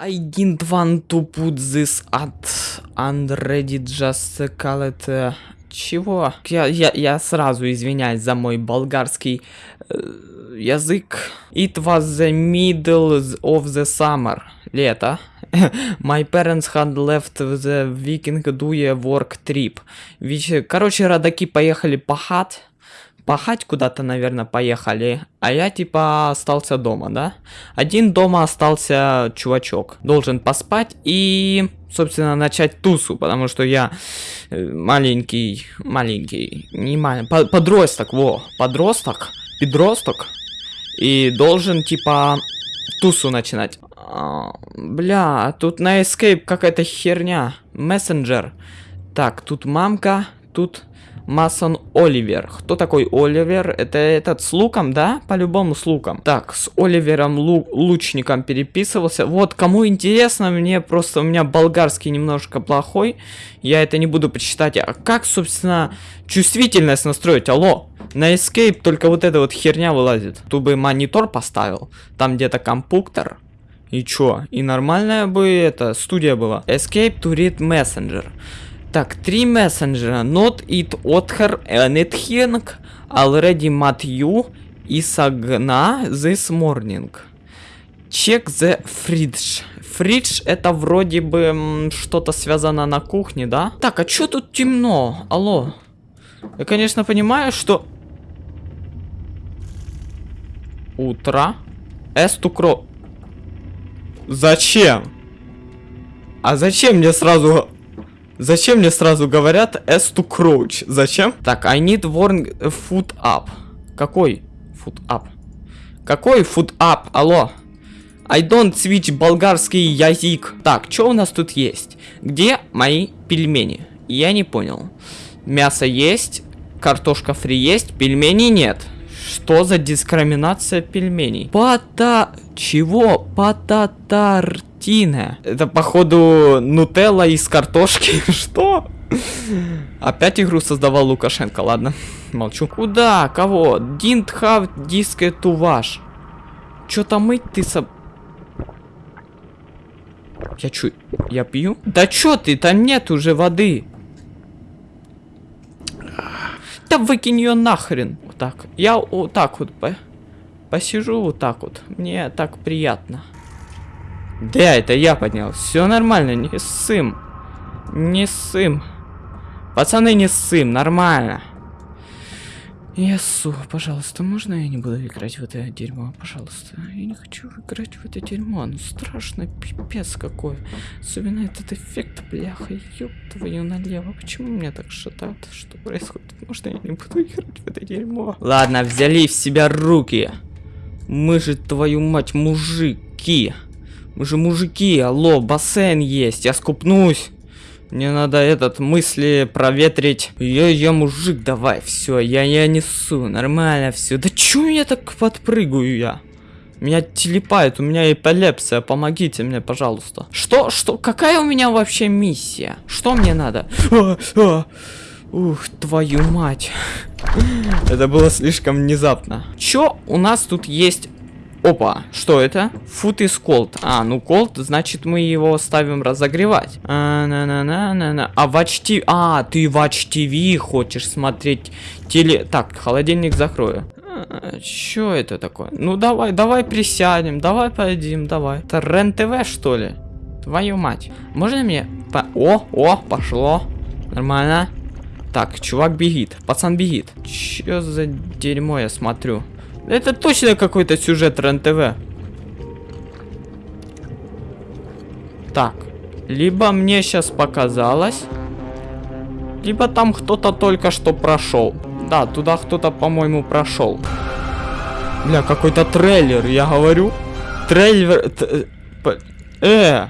I didn't want to put this at unready just call it... э, Чего? Я, я, я сразу извиняюсь за мой болгарский э, язык. It was the middle of the summer. Лето. My parents had left the weekend do a work trip. Веч- Короче, родаки поехали пахать. Пахать куда-то, наверное, поехали. А я типа остался дома, да? Один дома остался чувачок. Должен поспать и, собственно, начать тусу, потому что я э, маленький, маленький, не маленький, по- подросток, во, подросток, подросток. И должен, типа, тусу начинать. А, бля, тут на Escape какая-то херня. Мессенджер. Так, тут мамка, тут Масон Оливер. Кто такой Оливер? Это этот с луком, да? По-любому с луком. Так, с Оливером лу- лучником переписывался. Вот, кому интересно, мне просто у меня болгарский немножко плохой. Я это не буду почитать. А как, собственно, чувствительность настроить? Алло. На Escape только вот эта вот херня вылазит. Тут бы монитор поставил. Там где-то компьютер. И чё? И нормальная бы это студия была. Escape to read messenger. Так, три мессенджера. Not it other anything already met you isagna this morning. Check the fridge. Фридж это вроде бы что-то связано на кухне, да? Так, а чё тут темно? Алло. Я, конечно, понимаю, что... Утро. Эстукро... Зачем? А зачем мне сразу... Зачем мне сразу говорят S to crouch? Зачем? Так, I need warn foot up. Какой foot up? Какой foot up? Алло. I don't switch болгарский язык. Так, что у нас тут есть? Где мои пельмени? Я не понял. Мясо есть, картошка фри есть, пельменей нет. Что за дискриминация пельменей? Пата... Чего? Пататартина. Это, походу, нутелла из картошки. Что? Опять игру создавал Лукашенко, ладно. Молчу. Куда? Кого? Didn't have disk to wash. Чё-то мыть ты со... Я чё? Я пью? Да чё ты? Там нет уже воды. Да выкинь ее нахрен. Вот так. Я вот так вот по... посижу вот так вот. Мне так приятно. Да, это я поднял. Все нормально, не ссым. Не ссым. Пацаны, не ссым, нормально. Ясу, пожалуйста, можно я не буду играть в это дерьмо? Пожалуйста. Я не хочу играть в это дерьмо. Ну страшно, пипец какой. Особенно этот эффект, бляха, ёб твою налево. Почему меня так шатает? Что происходит? Можно я не буду играть в это дерьмо? Ладно, взяли в себя руки. Мы же, твою мать, мужики. Мы же мужики, алло, бассейн есть, я скупнусь. Мне надо этот мысли проветрить. Я, я мужик, давай, все, я, я несу, нормально все. Да чё я так подпрыгаю я? Меня телепает, у меня эпилепсия, помогите мне, пожалуйста. Что, что, какая у меня вообще миссия? Что мне надо? А, а. Ух, твою мать. Это было слишком внезапно. Чё у нас тут есть? Опа, что это? Food is cold. А, ну cold, значит мы его ставим разогревать. А, на на на на на А в HTV... А, ты в HTV хочешь смотреть теле... Так, холодильник закрою. А, Чё это такое? Ну давай, давай присядем, давай поедим, давай. Это РЕН-ТВ что ли? Твою мать. Можно мне... по- О, о, пошло. Нормально. Так, чувак бегит, пацан бегит. Чё за дерьмо я смотрю? Это точно какой-то сюжет РЕН-ТВ. Так, либо мне сейчас показалось, либо там кто-то только что прошел. Да, туда кто-то, по-моему, прошел. Бля, какой-то трейлер, я говорю. Трейлер... п- Э!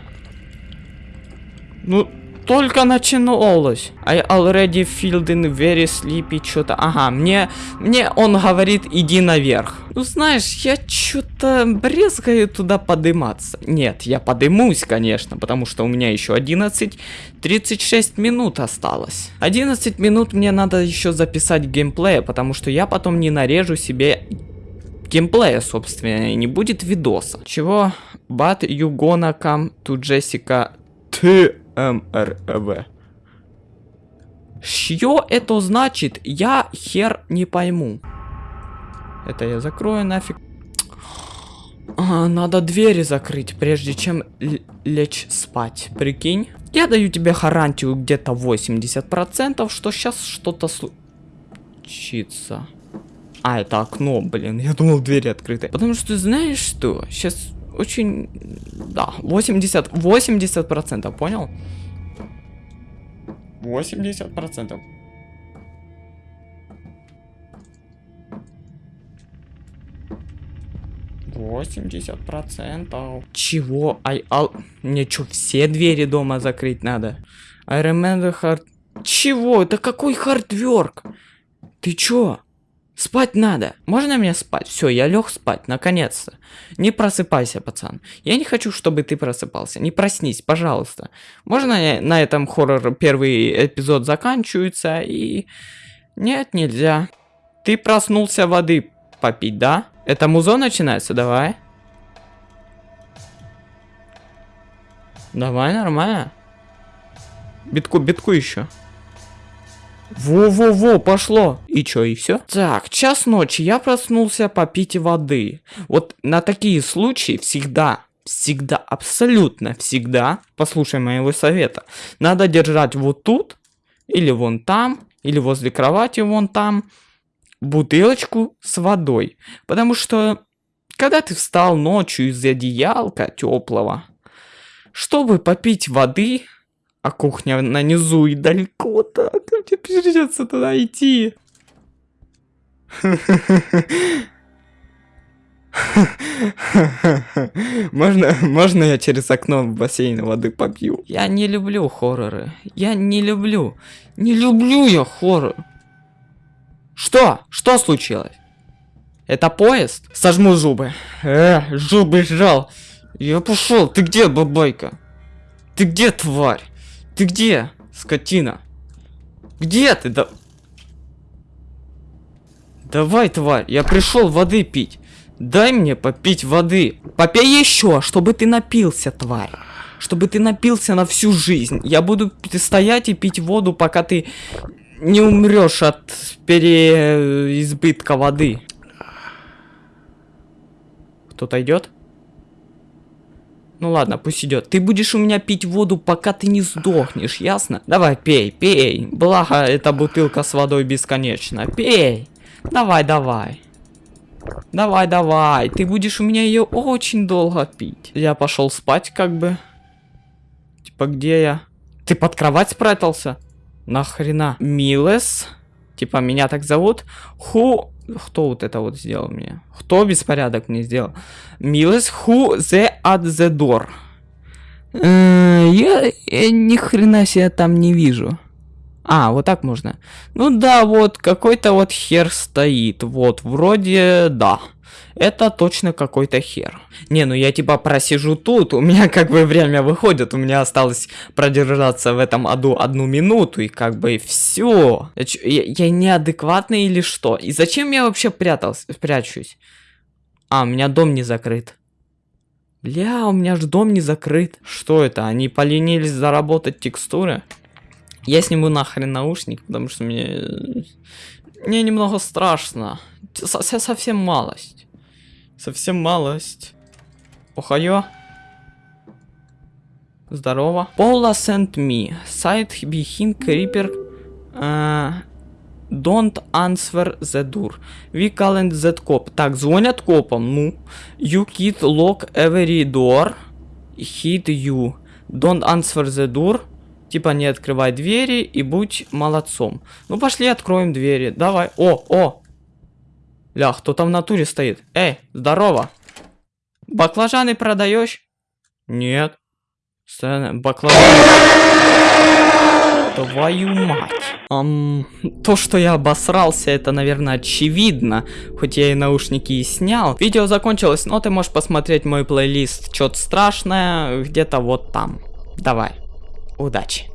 Ну, только начиналось. I already feeling very sleepy, что-то. Ага, мне, мне он говорит, иди наверх. Ну, знаешь, я что-то брезгаю туда подыматься. Нет, я подымусь, конечно, потому что у меня еще 11.36 минут осталось. 11 минут мне надо еще записать геймплея, потому что я потом не нарежу себе геймплея, собственно, и не будет видоса. Чего? but you gonna come to Jessica TMRV. Что это значит? Я хер не пойму. Это я закрою нафиг. А, надо двери закрыть, прежде чем лечь спать. Прикинь. Я даю тебе гарантию где-то 80%, что сейчас что-то случится. А, это окно, блин. Я думал, двери открыты. Потому что знаешь что? Сейчас очень... Да, 80... 80%, понял? 80%. Восемьдесят процентов. Чего? Ай, ал... Мне что, все двери дома закрыть надо? I remember hard... Чего? Это какой хардверк? Ты чё? Спать надо. Можно мне спать? Все, я лег спать, наконец-то. Не просыпайся, пацан. Я не хочу, чтобы ты просыпался. Не проснись, пожалуйста. Можно на этом хоррор первый эпизод заканчивается и... Нет, нельзя. Ты проснулся воды попить, да? Это музо начинается, давай. Давай, нормально. Битку, битку еще. Во-во-во, пошло. И чё, и все? Так, час ночи, я проснулся попить воды. Вот на такие случаи всегда, всегда, абсолютно всегда, послушай моего совета, надо держать вот тут, или вон там, или возле кровати вон там, бутылочку с водой. Потому что, когда ты встал ночью из одеялка теплого, чтобы попить воды, а кухня на низу и далеко так. Мне придется туда идти. Можно, можно я через окно в бассейн воды попью? Я не люблю хорроры. Я не люблю. Не люблю я хоррор. Что? Что случилось? Это поезд? Сожму зубы. Э, зубы сжал. Я пошел. Ты где, бабайка? Ты где, тварь? Ты где, скотина? Где ты? Да... Давай, тварь, я пришел воды пить. Дай мне попить воды. Попей еще, чтобы ты напился, тварь. Чтобы ты напился на всю жизнь. Я буду стоять и пить воду, пока ты не умрешь от переизбытка воды. Кто-то идет? Ну ладно, пусть идет. Ты будешь у меня пить воду, пока ты не сдохнешь, ясно? Давай, пей, пей. Благо, эта бутылка с водой бесконечна. Пей. Давай, давай. Давай, давай. Ты будешь у меня ее очень долго пить. Я пошел спать, как бы. Типа, где я? Ты под кровать спрятался? Нахрена? Милес? Типа, меня так зовут? Ху кто вот это вот сделал мне? Кто беспорядок мне сделал? Милес, who the at the door? Я, я ни хрена себе там не вижу. А, вот так можно. Ну да, вот какой-то вот хер стоит. Вот, вроде да это точно какой-то хер. Не, ну я типа просижу тут, у меня как бы время выходит, у меня осталось продержаться в этом аду одну минуту, и как бы все. Я, я, я неадекватный или что? И зачем я вообще прятался, прячусь? А, у меня дом не закрыт. Бля, у меня же дом не закрыт. Что это? Они поленились заработать текстуры? Я сниму нахрен наушник, потому что мне... Мне немного страшно. Совсем малость. Совсем малость. Охайо. Здорово. Пола sent me. Сайт behind creeper. Uh, don't answer the door. We calling that cop. Так, звонят копам. Ну. You kid lock every door. Hit you. Don't answer the door. Типа не открывай двери и будь молодцом. Ну пошли откроем двери. Давай. О, о, Ля, кто там в натуре стоит? Эй, здорово. Баклажаны продаешь? Нет. Баклажаны. Твою мать. Um, то, что я обосрался, это, наверное, очевидно. Хоть я и наушники и снял. Видео закончилось, но ты можешь посмотреть мой плейлист. Что-то страшное где-то вот там. Давай. Удачи.